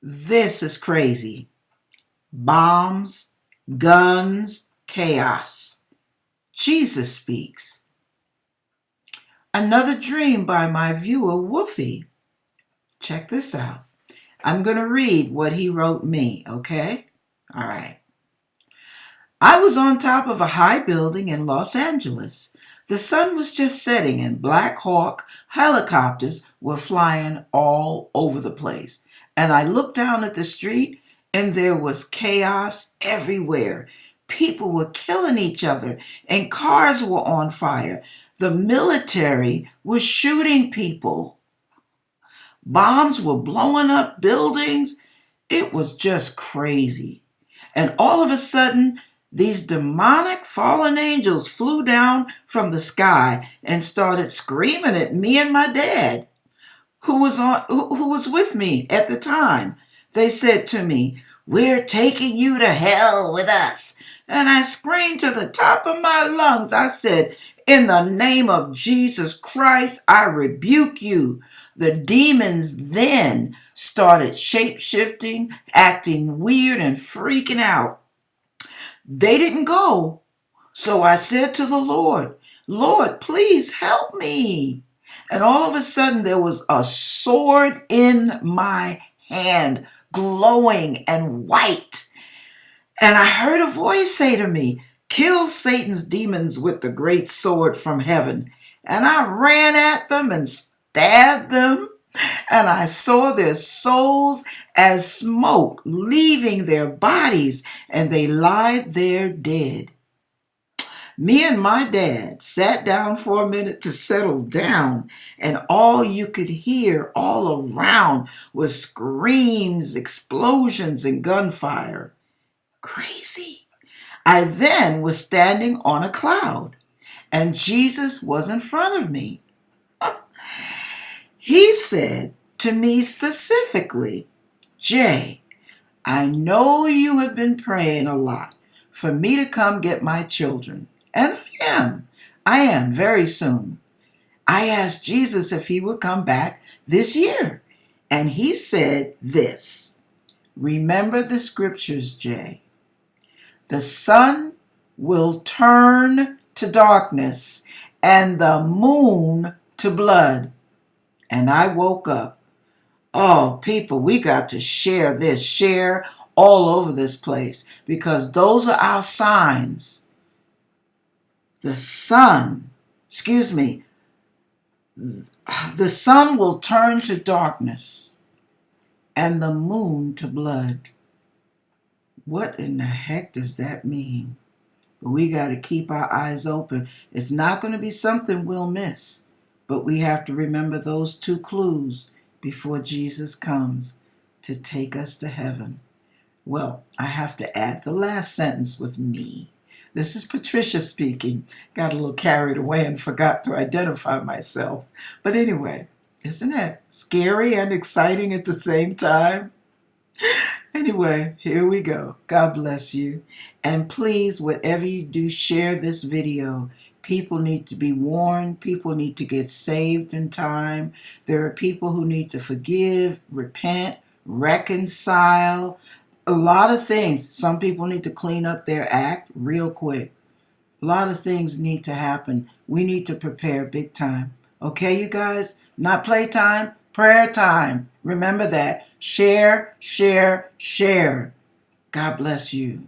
This is crazy. Bombs, guns, chaos. Jesus speaks. Another dream by my viewer, Woofy. Check this out. I'm going to read what he wrote me, okay? All right. I was on top of a high building in Los Angeles. The sun was just setting and Black Hawk helicopters were flying all over the place and I looked down at the street and there was chaos everywhere. People were killing each other and cars were on fire. The military was shooting people. Bombs were blowing up buildings. It was just crazy. And all of a sudden, these demonic fallen angels flew down from the sky and started screaming at me and my dad who was on who, was with me at the time. They said to me, "We're taking you to hell with us." And I screamed to the top of my lungs. I said, "In the name of Jesus Christ, I rebuke you." The demons then started shape-shifting, acting weird and freaking out. They didn't go. So I said to the Lord, Lord, please help me. And all of a sudden, there was a sword in my hand, glowing and white. And I heard a voice say to me, Kill Satan's demons with the great sword from heaven. And I ran at them and stabbed them. And I saw their souls as smoke leaving their bodies, and they lie there dead. Me and my dad sat down for a minute to settle down, and all you could hear all around was screams, explosions, and gunfire. Crazy. I then was standing on a cloud, and Jesus was in front of me. He said to me specifically, Jay, I know you have been praying a lot for me to come get my children. And I am. I am very soon. I asked Jesus if he would come back this year. And he said this Remember the scriptures, Jay. The sun will turn to darkness and the moon to blood. And I woke up. Oh, people, we got to share this, share all over this place because those are our signs the sun, excuse me, the sun will turn to darkness and the moon to blood. What in the heck does that mean? But we got to keep our eyes open. It's not going to be something we'll miss, but we have to remember those two clues before Jesus comes to take us to heaven. Well, I have to add the last sentence with me. This is Patricia speaking. Got a little carried away and forgot to identify myself. But anyway, isn't that scary and exciting at the same time? Anyway, here we go. God bless you. And please, whatever you do, share this video. People need to be warned. People need to get saved in time. There are people who need to forgive, repent, reconcile a lot of things. Some people need to clean up their act real quick. A lot of things need to happen. We need to prepare big time. Okay, you guys? Not playtime, prayer time. Remember that. Share, share, share. God bless you.